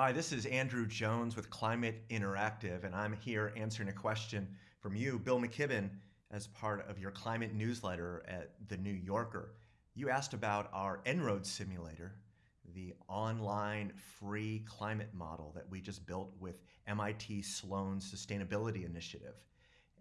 Hi, this is Andrew Jones with Climate Interactive, and I'm here answering a question from you, Bill McKibben, as part of your climate newsletter at The New Yorker. You asked about our En-ROADS simulator, the online free climate model that we just built with MIT Sloan Sustainability Initiative.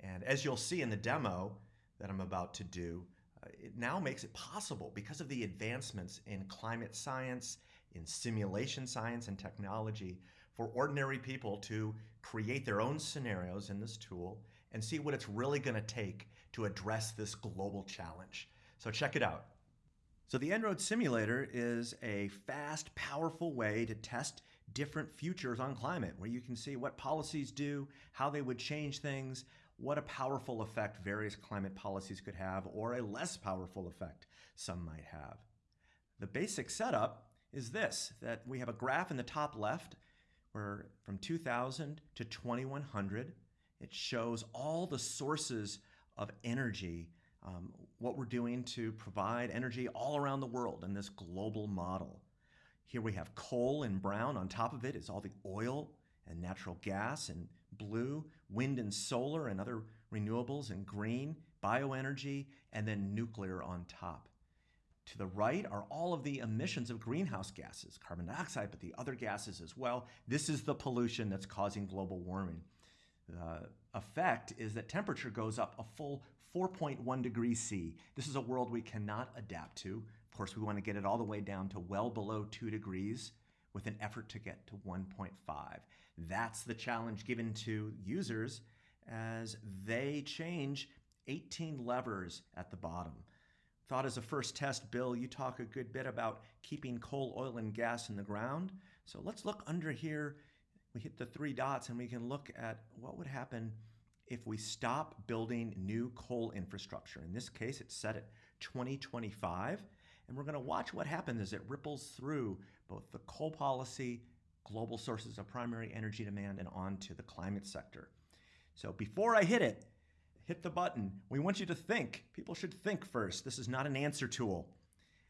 And as you'll see in the demo that I'm about to do, uh, it now makes it possible because of the advancements in climate science in simulation science and technology for ordinary people to create their own scenarios in this tool and see what it's really going to take to address this global challenge. So check it out. So the En-ROADS simulator is a fast, powerful way to test different futures on climate, where you can see what policies do, how they would change things, what a powerful effect various climate policies could have, or a less powerful effect some might have. The basic setup is this, that we have a graph in the top left where from 2000 to 2100, it shows all the sources of energy, um, what we're doing to provide energy all around the world in this global model. Here we have coal in brown. On top of it is all the oil and natural gas in blue, wind and solar and other renewables in green, bioenergy, and then nuclear on top. To the right are all of the emissions of greenhouse gases, carbon dioxide, but the other gases as well. This is the pollution that's causing global warming. The effect is that temperature goes up a full 4.1 degrees C. This is a world we cannot adapt to. Of course, we want to get it all the way down to well below 2 degrees with an effort to get to 1.5. That's the challenge given to users as they change 18 levers at the bottom. Thought as a first test, Bill, you talk a good bit about keeping coal, oil, and gas in the ground. So let's look under here. We hit the three dots and we can look at what would happen if we stop building new coal infrastructure. In this case, it's set at 2025. And we're going to watch what happens as it ripples through both the coal policy, global sources of primary energy demand, and onto the climate sector. So before I hit it, hit the button. We want you to think. People should think first. This is not an answer tool.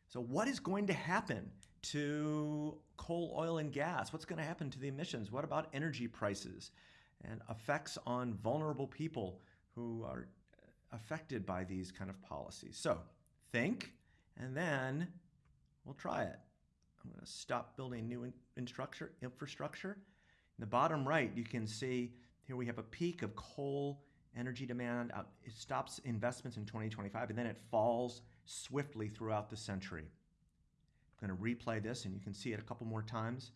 So what is going to happen to coal, oil, and gas? What's going to happen to the emissions? What about energy prices and effects on vulnerable people who are uh, affected by these kind of policies? So think, and then we'll try it. I'm going to stop building new infrastructure. In the bottom right, you can see here we have a peak of coal energy demand, uh, it stops investments in 2025, and then it falls swiftly throughout the century. I'm going to replay this, and you can see it a couple more times.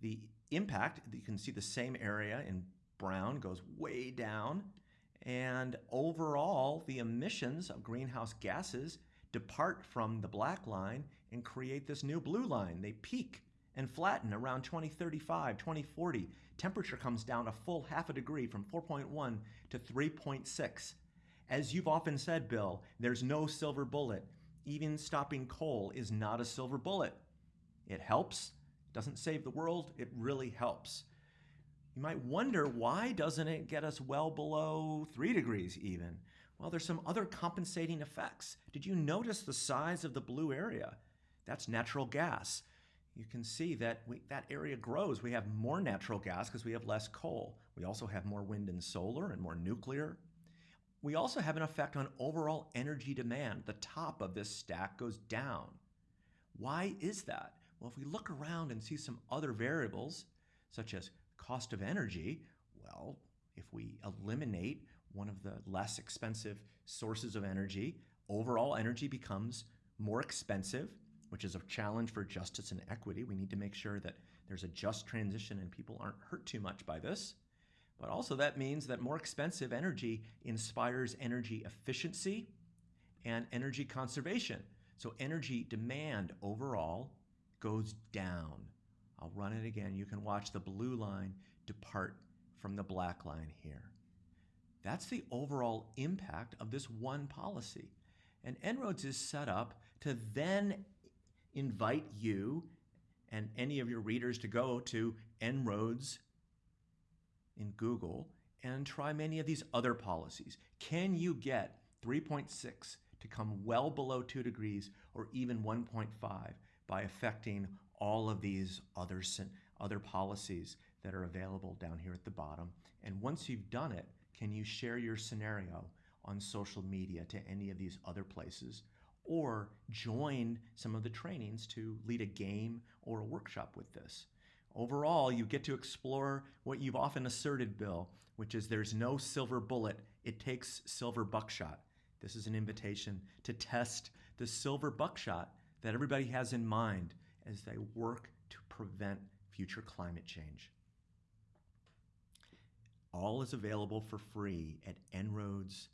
The impact, you can see the same area in brown goes way down, and overall, the emissions of greenhouse gases depart from the black line and create this new blue line. They peak and flatten around 2035, 2040. Temperature comes down a full half a degree from 4.1 to 3.6. As you've often said, Bill, there's no silver bullet. Even stopping coal is not a silver bullet. It helps, doesn't save the world, it really helps. You might wonder why doesn't it get us well below 3 degrees even? Well, there's some other compensating effects. Did you notice the size of the blue area? That's natural gas you can see that we, that area grows. We have more natural gas because we have less coal. We also have more wind and solar and more nuclear. We also have an effect on overall energy demand. The top of this stack goes down. Why is that? Well, if we look around and see some other variables, such as cost of energy, well, if we eliminate one of the less expensive sources of energy, overall energy becomes more expensive which is a challenge for justice and equity. We need to make sure that there's a just transition and people aren't hurt too much by this. But also that means that more expensive energy inspires energy efficiency and energy conservation. So energy demand overall goes down. I'll run it again. You can watch the blue line depart from the black line here. That's the overall impact of this one policy. And En-ROADS is set up to then invite you and any of your readers to go to En-ROADS in Google and try many of these other policies. Can you get 3.6 to come well below 2 degrees or even 1.5 by affecting all of these other, other policies that are available down here at the bottom. And once you've done it, can you share your scenario on social media to any of these other places? Or join some of the trainings to lead a game or a workshop with this. Overall, you get to explore what you've often asserted, Bill, which is there's no silver bullet, it takes silver buckshot. This is an invitation to test the silver buckshot that everybody has in mind as they work to prevent future climate change. All is available for free at enroads.org.